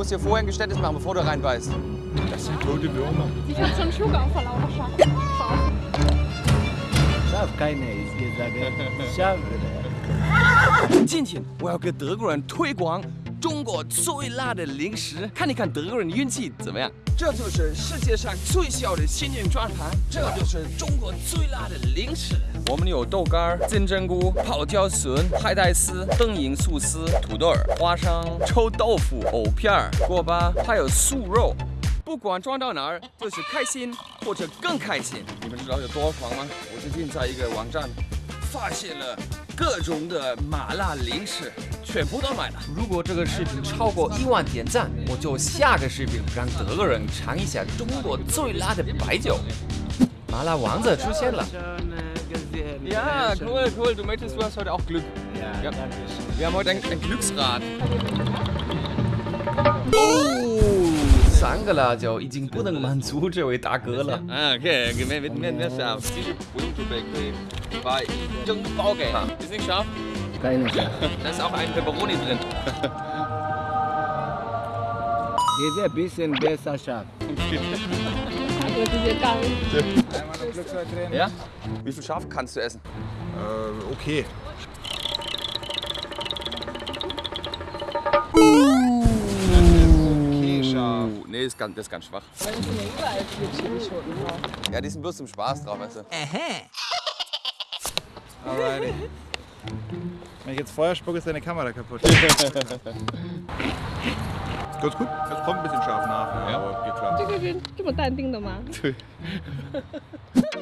musst dir vorher ein Geständnis machen, bevor du reinbeißt. Das sind tote Würmer. Ich hab schon Schluck auf vor lauter Schaf. Schaf keine ist gesagt. Schaf. 今天我要给德国人推广 中国最辣的零食，看一看德国人的运气怎么样。这就是世界上最小的仙人转盘，这就是中国最辣的零食。我们有豆干、金针菇、泡椒笋、海带丝、灯影素丝、土豆儿、花生、臭豆腐、藕片儿、锅巴，还有素肉。不管装到哪儿，就是开心或者更开心。你们知道有多狂吗？我最近在一个网站发现了各种的麻辣零食，全部都买了。如果这个视频超过一万点赞，我就下个视频让德国人尝一下中国最辣的白酒。麻辣王子出现了。Ja, cool, cool. Du möchtest, du hast heute auch Glück. Ja, Ja. danke schön. Wir haben heute ein, ein Glücksrad. Oh, 三个辣椒已经不能满足这位大哥了。啊，OK，没没没没scharf，其实不用准备，可以把一整包给。Ist nicht scharf? Keine Schaf. Da ist auch ein Pepperoni drin. Diese bisschen besser Schaf. Also diese Gang. Ja? Wie viel Schaf kannst du essen? Äh, okay. Okay, Nee, ist ganz, das ist ganz schwach. Ja, die sind bloß zum Spaß drauf, weißt du. Alrighty. Wenn ich jetzt Feuer spucke, ist deine Kamera kaputt. Ganz gut. Es kommt ein bisschen scharf nach, ja, aber. 这个是这么淡定的吗？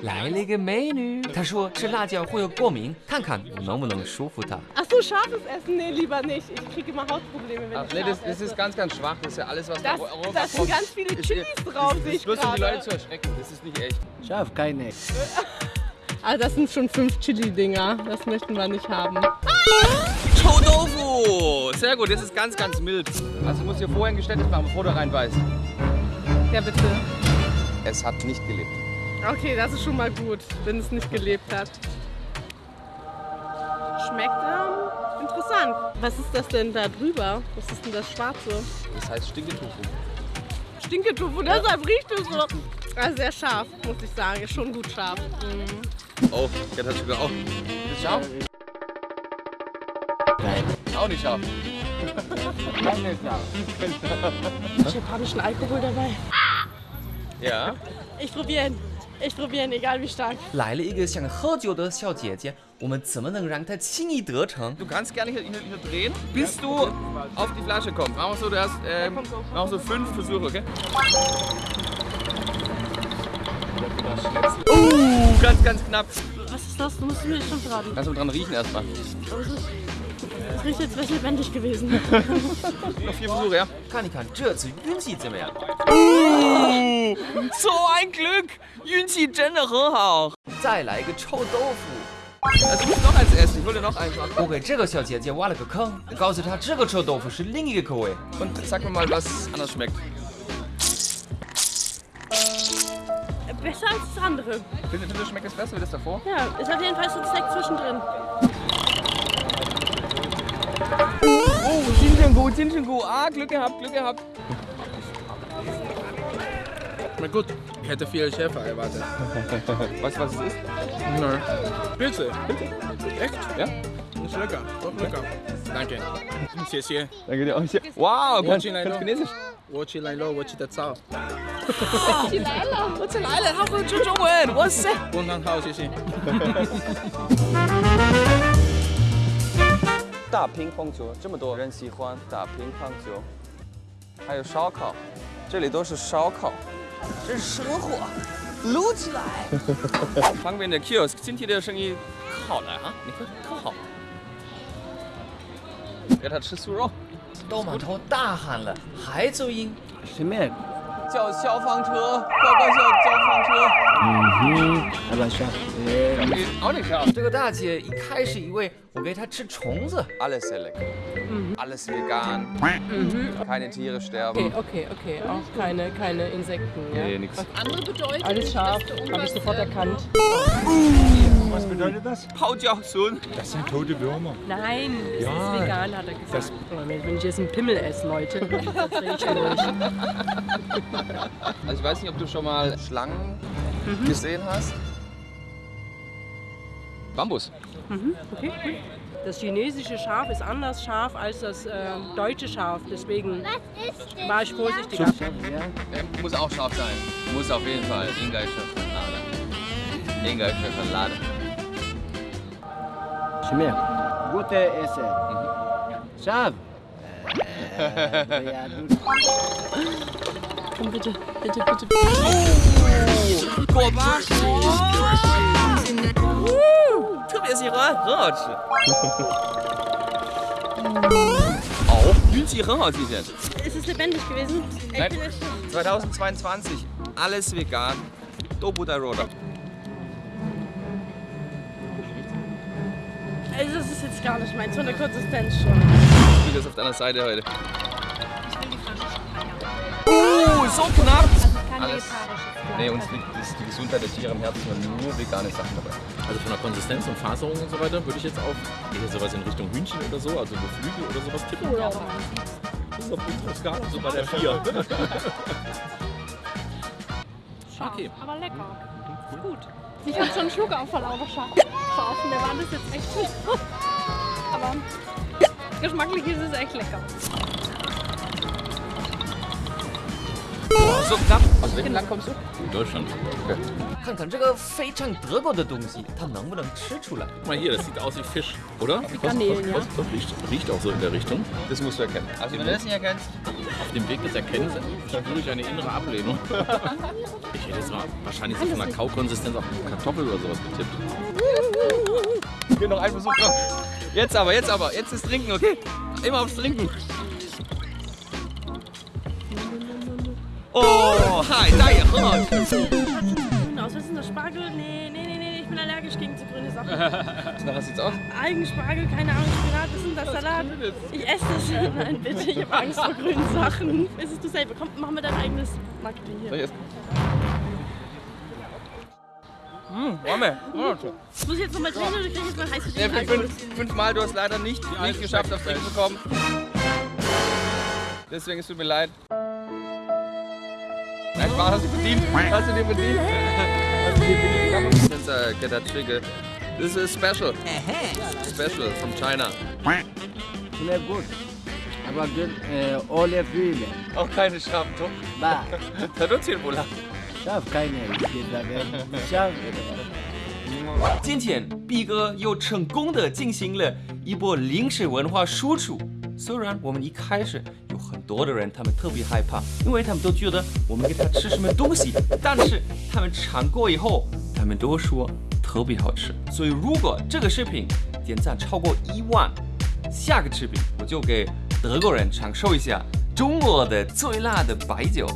来了一个美女，她说吃辣椒会有过敏，看看我能不能说服她。 Ach so, scharfes Essen? Nee, lieber nicht. Ich kriege immer Hautprobleme, wenn Ah, ich nee, scharf das, das esse. ist ganz, ganz schwach. Das ist ja alles, was Das, da Europa da sind kommt. ganz viele Ich- Chilis drauf, sehe Das ich ist bloß, um die Leute gerade. zu erschrecken. Das ist nicht echt. Schaf keine. Ah, das sind schon fünf Chili-Dinger. Das möchten wir nicht haben.臭豆腐! Sehr gut, das ist ganz, ganz mild. Also du musst dir vorher ein Geständnis machen, bevor du reinbeißt. Ja, bitte. Es hat nicht gelebt. Okay, das ist schon mal gut, wenn es nicht gelebt hat. Schmeckt ähm, interessant. Was ist das denn da drüber? Was ist denn das Schwarze? Das heißt Stinketofu. Stinketufu, deshalb riecht es so. Also sehr scharf, muss ich sagen. Ist schon gut scharf. Mhm. Oh, der hat sogar auch. Ist scharf? Nein. Auch nicht scharf. Keine Schaf. Japanischen Alkohol dabei. Ja. Ich probiere ihn. Ich probiere ihn, egal wie stark. 来了一个想喝酒的小姐姐，我们怎么能让她轻易得逞？Du kannst gerne hier, hier, hier drehen, bis du auf die Flasche kommst. Machen wir so, du hast ähm, kommt so. machen wir so fünf Versuche, okay? Uh, ganz, ganz knapp. Was ist das? Du musst mir schon verraten. Kannst du dran riechen erstmal. Das riecht jetzt was lebendig gewesen. Noch vier Versuche, ja? Kann ich kann. 这次运气怎么样？哦，so ein Glück，运气真的很好。再来一个臭豆腐。Also, du musst noch eins essen. Ich hol dir noch eins. 我给这个小姐姐挖了个坑，告诉她这个臭豆腐是另一个口味。Und sag mir mal, was anders schmeckt. Besser als das andere. Findest du, schmeckt es besser wie das davor? Ja, ist auf jeden Fall so ein Snack zwischendrin. Oh, Jinjingu, Jinjingu. Ah, Glück gehabt, Glück gehabt. Schmeckt gut. Ich hätte viel schärfer erwartet. Weißt du, was es ist? Nein. Pilze. Echt? Ja? Ist lecker. Doch lecker. Danke. 谢谢。 Danke dir auch. Wow, kannst, Chinesisch. kannst Chinesisch? 我去来了，我去的早。Die Leila. 我起来了，他会说中文，哇塞！工厂好，谢谢。 打乒乓球，这么多。人喜欢打乒乓球，还有烧烤，这里都是烧烤，这是生活，撸起来。旁边的 kiosk 今天的生意好了啊，你看特好。给他吃素肉，都满头大汗了，还走音，什么？叫消防车，报告消消防车。 Mhm. Aber Schaf. Äh, auch nicht scharf. 这个大姐一开始以为我给她吃虫子。Alles sehr lecker. Alles vegan. Keine Tiere sterben. Okay, okay, auch keine, keine Insekten. Ja? Nee, nix. Andere Bedeutung. Alles scharf, habe ich sofort erkannt. Was bedeutet das? Haut ja so. Das sind tote Würmer. Nein, das ja, ist vegan, hat er gesagt. Das wenn ich jetzt einen Pimmel esse, Leute, ich. Also ich weiß nicht, ob du schon mal Schlangen mhm. gesehen hast. Bambus. Mhm, okay, cool. Das chinesische Schaf ist anders scharf als das äh, deutsche Schaf, deswegen war ich vorsichtiger. Ja. Muss auch scharf sein, muss auf jeden Fall. Ingeischöpfenlade. Ingeischöpfenlade. شميك قلت اسال شاف Komm bitte, bitte, bitte. Tu mir sie rot. Auch Bühnensicher hat sie jetzt. Ist es lebendig gewesen? Nein. 2022, alles vegan. Dobu Roda. Also das ist jetzt gar nicht meins, von der Konsistenz schon. Ich das auf deiner Seite heute. Oh, so knapp! Alles. Nee, uns liegt die Gesundheit der Tiere am Herzen und nur vegane Sachen dabei. Also von der Konsistenz und Faserung und so weiter würde ich jetzt auch eher sowas in Richtung Hühnchen oder so, also Geflügel oder sowas tippen. Das ist auf unserer Skala so bei der 4. Scharf, Okay. aber lecker. Ist gut. Ich hatte schon einen Schluck auf vor lauter Scharf. Scharf. Und der war das jetzt echt gut. Aber geschmacklich ist es echt lecker. Oh, so knapp. Aus welchem Land kommst du? Deutschland. 看看这个非常德国的东西，它能不能吃出来？ Guck mal hier, das sieht aus wie Fisch, oder? Wie Garnelen, ja. Das, das riecht, riecht auch so in der Richtung. Das musst du erkennen. Also wenn du das nicht erkennst, Auf dem Weg des Erkennens spüre ich eine innere Ablehnung. Ich hätte jetzt mal wahrscheinlich so von der Kaukonsistenz auf Kartoffel oder sowas getippt. hier noch ein Versuch. Komm. Jetzt aber, jetzt aber, jetzt ist Trinken, okay? Immer aufs Trinken. Oh, hi, da hier, oh. Aus, was ist denn das? Spargel? Nee, nee, nee, nee, ich bin allergisch gegen so grüne Sachen. Na, was sieht's aus? Eigenspargel, keine Ahnung, Spinat, was ist denn das? Salat? Ich esse das. Nein, bitte, ich habe Angst vor grünen Sachen. Ist du selber? Komm, mach mir dein eigenes Marketing hier. Mmh, warme. Muss ich jetzt nochmal drehen oder krieg ich jetzt mal heiße Ja, Tee? fünf, fünfmal, du hast leider nicht, nicht geschafft, auf Trinken zu kommen. Deswegen es tut mir leid. Nein, Spaß, hast du verdient. Hast du dir verdient. Hast du dir verdient. Since I get that trigger. This is special. Special from China. Schmeckt gut. Aber gut, äh, ohne Fühle. Auch keine Schafen, doch. Bah. Traduzieren wohl. 今天毕哥又成功的进行了一波零食文化输出。虽然我们一开始有很多的人他们特别害怕，因为他们都觉得我们给他吃什么东西，但是他们尝过以后，他们都说特别好吃。所以如果这个视频点赞超过一万，下个视频我就给德国人尝受一下中国的最辣的白酒，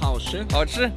好吃。好吃。